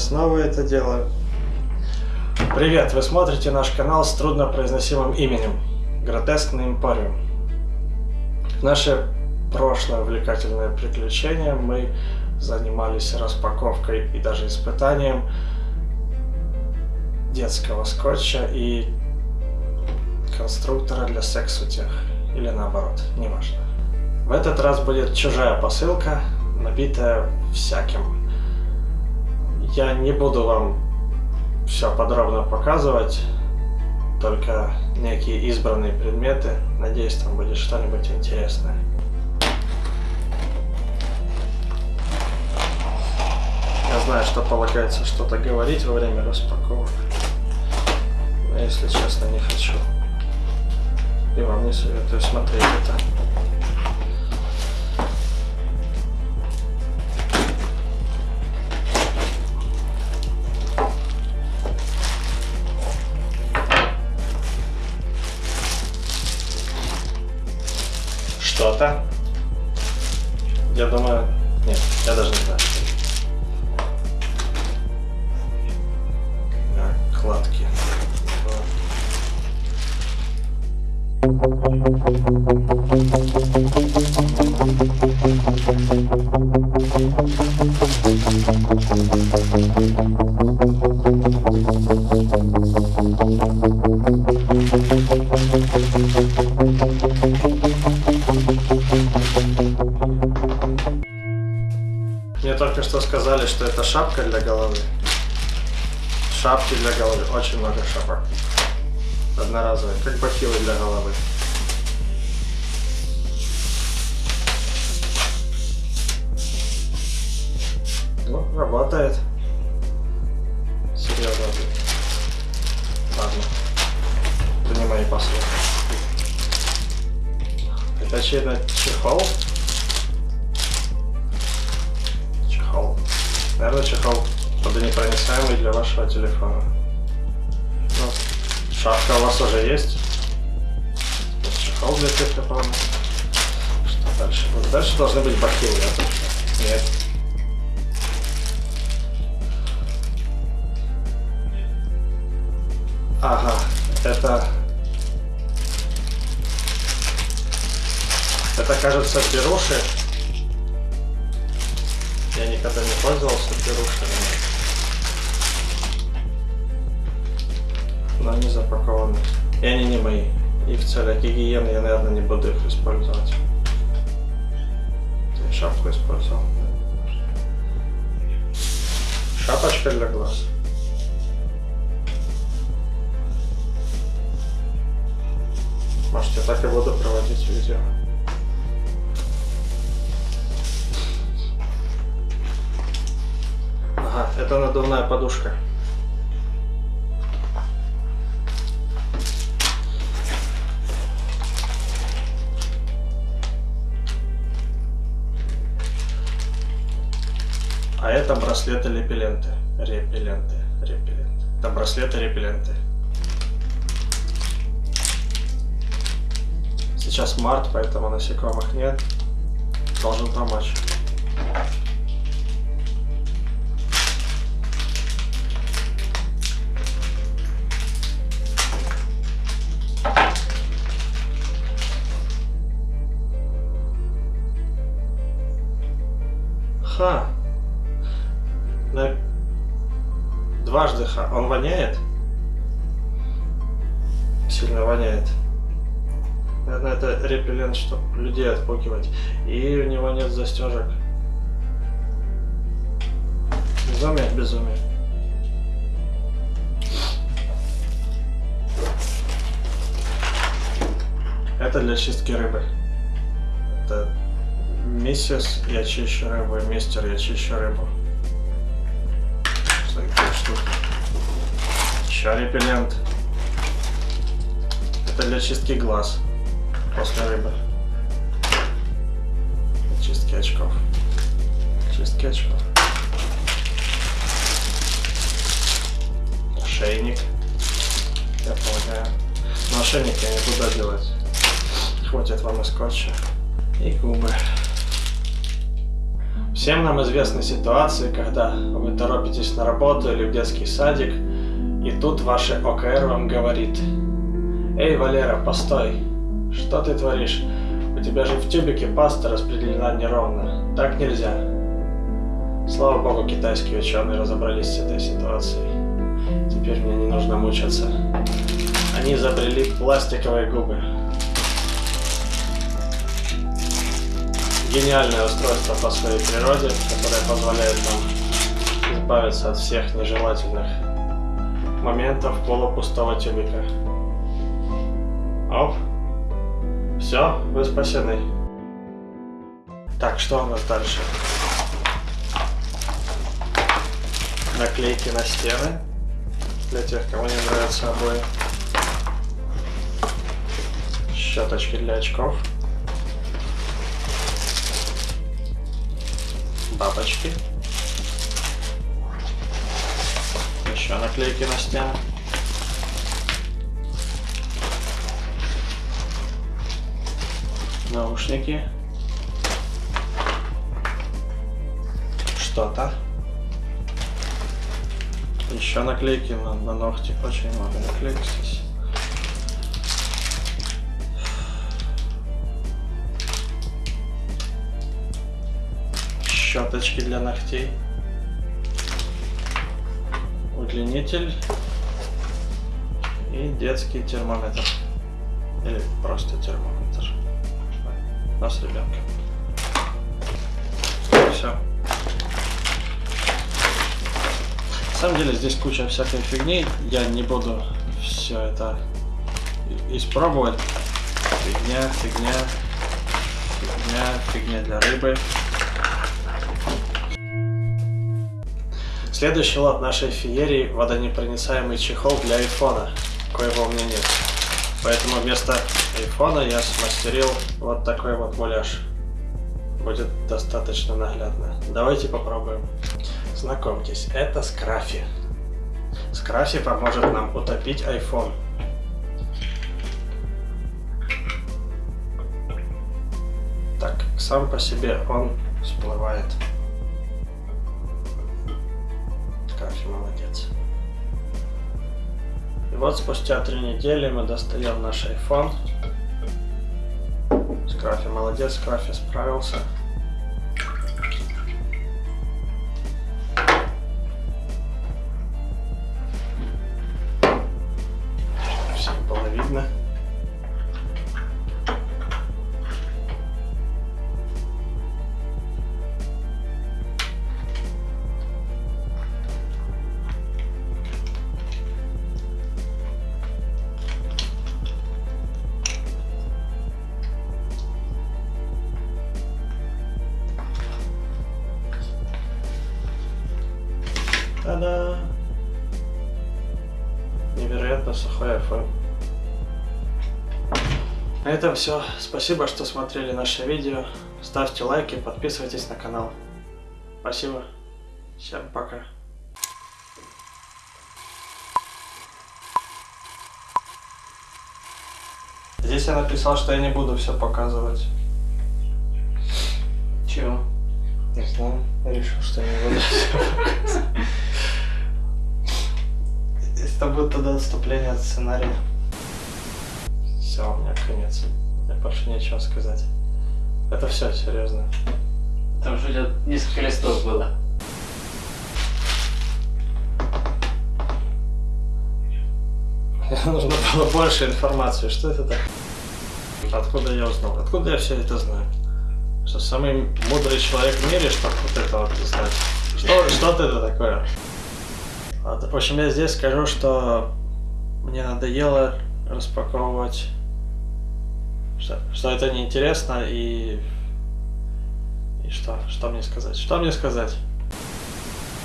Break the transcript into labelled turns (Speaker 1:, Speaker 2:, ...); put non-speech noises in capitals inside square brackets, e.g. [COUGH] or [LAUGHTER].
Speaker 1: снова это делаю. Привет, вы смотрите наш канал с труднопроизносимым именем Гротескный Эмпориум. В наше прошлое увлекательное приключение мы занимались распаковкой и даже испытанием детского скотча и конструктора для секс-утех. Или наоборот, неважно. В этот раз будет чужая посылка, набитая всяким. Я не буду вам все подробно показывать, только некие избранные предметы. Надеюсь, там будет что-нибудь интересное. Я знаю, что полагается что-то говорить во время распаковок. Но если честно, не хочу. И вам не советую смотреть это. Что-то. Я думаю... Нет, я даже не знаю. Накладки. Мне только что сказали, что это шапка для головы. Шапки для головы. Очень много шапок. Одноразовые, как бахилы для головы. Ну, работает. Серьезно. Ладно. Это не. Это чехол? Чехол. Наверное, чехол водонепроницаемый для вашего телефона. Ну, шапка у вас уже есть. Чехол для телефона. Что дальше? Вот дальше должны быть бахилы, точно. Нет. Ага, это... Это, кажется, беруши. Никогда не пользовался берушами. Но они запакованы. И они не мои. И в целях гигиены я, наверное, не буду их использовать. Я шапку использовал. Шапочка для глаз. Может, я так и буду проводить видео. Это надувная подушка. А это браслеты репелленты. Репелленты. Это браслеты репелленты. Сейчас март, поэтому насекомых нет. Должен помочь. Ха. На... Дважды ха. Он воняет? Сильно воняет. Наверное, это репеллент, чтобы людей отпугивать. И у него нет застежек. Безумие, безумие. Это для чистки рыбы. Миссис, я чищу рыбу, мистер, я чищу рыбу. Такие штуки? Еще репеллент. Это для чистки глаз после рыбы. Чистки очков. Чистки очков. Ошейник. Я полагаю. Но ошейник я не буду делать. Хватит вам и скотча. И губы. Всем нам известны ситуации, когда вы торопитесь на работу или в детский садик, и тут ваше ОКР вам говорит «Эй, Валера, постой! Что ты творишь? У тебя же в тюбике паста распределена неровно. Так нельзя». Слава богу, китайские ученые разобрались с этой ситуацией. Теперь мне не нужно мучаться. Они изобрели пластиковые губы. Гениальное устройство по своей природе, которое позволяет нам избавиться от всех нежелательных моментов полупустого тюбика. Оп. Все, вы спасены. Так, что у нас дальше? Наклейки на стены. Для тех, кому не нравятся обои. Щеточки для очков. Бабочки. Еще наклейки на стену. Наушники. Что-то. Еще наклейки на, на ногти. Очень много наклеек здесь. Щеточки для ногтей. Удлинитель. И детский термометр. Или просто термометр. Нас ребенка. Все. На самом деле здесь куча всякой фигни. Я не буду все это испробовать. Фигня, фигня, фигня, фигня для рыбы. Следующий лот нашей феерии – водонепроницаемый чехол для айфона, коего у меня нет. Поэтому вместо айфона я смастерил вот такой вот муляж. Будет достаточно наглядно. Давайте попробуем. Знакомьтесь, это Скрафи. Скрафи поможет нам утопить iPhone. Так, сам по себе он всплывает. Скрафи молодец. И вот спустя три недели мы достаем наш iPhone. Скрафи молодец, Скрафи справился. Невероятно сухой iPhone. На этом все. Спасибо, что смотрели наше видео. Ставьте лайки, подписывайтесь на канал. Спасибо. Всем пока. Здесь я написал, что я не буду все показывать.
Speaker 2: Чего?
Speaker 1: Не знаю. Я решил, что не буду все показывать. [LAUGHS] Это будет тогда отступление от сценария. Все, у меня конец. Мне больше нечего сказать. Это все, серьезно.
Speaker 2: Там же несколько листов было.
Speaker 1: Нужно было больше информации. Что это так? Откуда я узнал? Откуда я все это знаю? Что самый мудрый человек в мире, чтобы вот это вот знать? Что, что это такое? В общем, я здесь скажу, что мне надоело распаковывать, что, что это неинтересно и... И что? Что мне сказать? Что мне сказать?